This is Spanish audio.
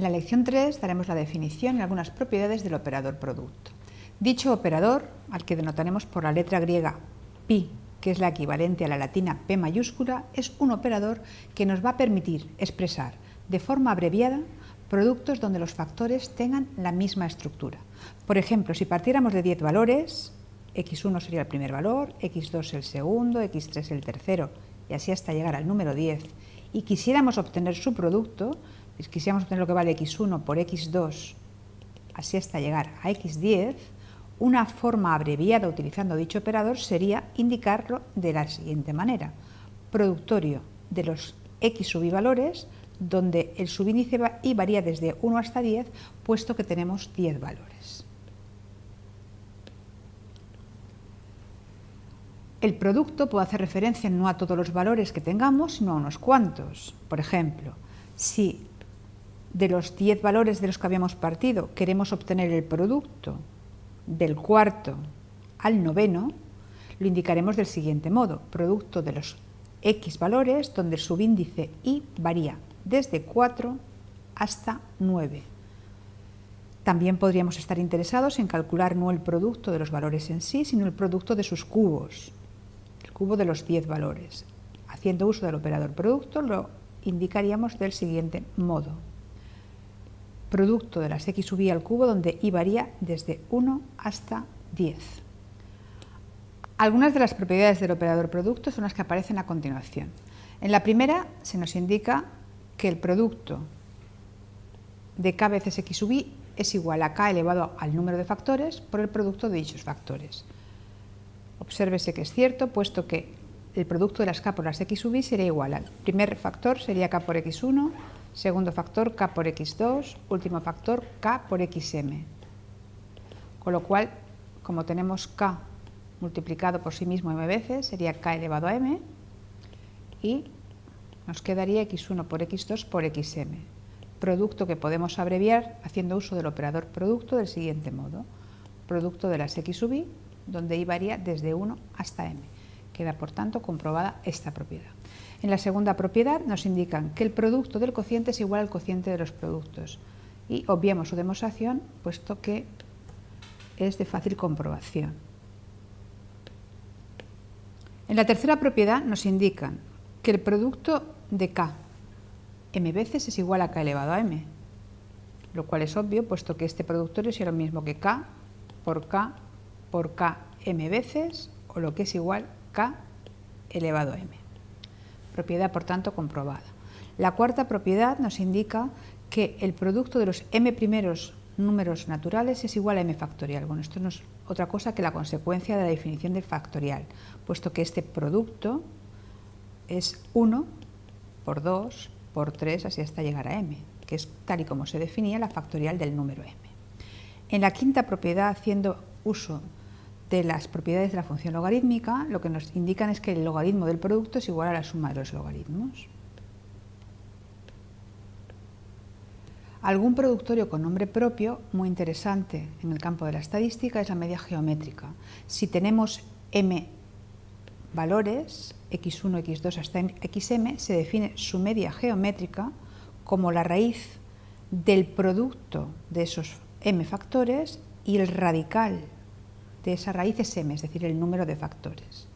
lección 3 daremos la definición y algunas propiedades del operador producto. Dicho operador, al que denotaremos por la letra griega pi, que es la equivalente a la latina P mayúscula, es un operador que nos va a permitir expresar de forma abreviada productos donde los factores tengan la misma estructura. Por ejemplo, si partiéramos de 10 valores, x1 sería el primer valor, x2 el segundo, x3 el tercero, y así hasta llegar al número 10, y quisiéramos obtener su producto, quisiéramos obtener lo que vale x1 por x2, así hasta llegar a x10, una forma abreviada utilizando dicho operador sería indicarlo de la siguiente manera. Productorio de los x subvalores donde el subíndice y varía desde 1 hasta 10, puesto que tenemos 10 valores. El producto puede hacer referencia no a todos los valores que tengamos, sino a unos cuantos. Por ejemplo, si de los 10 valores de los que habíamos partido queremos obtener el producto del cuarto al noveno, lo indicaremos del siguiente modo, producto de los x valores donde el subíndice y varía desde 4 hasta 9. También podríamos estar interesados en calcular no el producto de los valores en sí, sino el producto de sus cubos, el cubo de los 10 valores. Haciendo uso del operador producto lo indicaríamos del siguiente modo producto de las x sub i al cubo donde i varía desde 1 hasta 10. Algunas de las propiedades del operador producto son las que aparecen a continuación. En la primera se nos indica que el producto de k veces x sub i es igual a k elevado al número de factores por el producto de dichos factores. Obsérvese que es cierto, puesto que el producto de las k por las x sub i sería igual al primer factor sería k por x1, segundo factor k por x2, último factor k por xm. Con lo cual, como tenemos k multiplicado por sí mismo m veces, sería k elevado a m, y nos quedaría x1 por x2 por xm, producto que podemos abreviar haciendo uso del operador producto del siguiente modo, producto de las x sub i, donde i varía desde 1 hasta m. Queda, por tanto, comprobada esta propiedad. En la segunda propiedad nos indican que el producto del cociente es igual al cociente de los productos y obviamos su demostración puesto que es de fácil comprobación. En la tercera propiedad nos indican que el producto de k m veces es igual a k elevado a m, lo cual es obvio puesto que este productorio es lo mismo que k por k por k m veces o lo que es igual k elevado a m propiedad por tanto comprobada. La cuarta propiedad nos indica que el producto de los m primeros números naturales es igual a m factorial. Bueno, esto no es otra cosa que la consecuencia de la definición del factorial, puesto que este producto es 1 por 2 por 3, así hasta llegar a m, que es tal y como se definía la factorial del número m. En la quinta propiedad, haciendo uso de las propiedades de la función logarítmica, lo que nos indican es que el logaritmo del producto es igual a la suma de los logaritmos. Algún productorio con nombre propio, muy interesante en el campo de la estadística, es la media geométrica. Si tenemos m valores, x1, x2 hasta xm, se define su media geométrica como la raíz del producto de esos m factores y el radical de esa raíz m, es decir, el número de factores.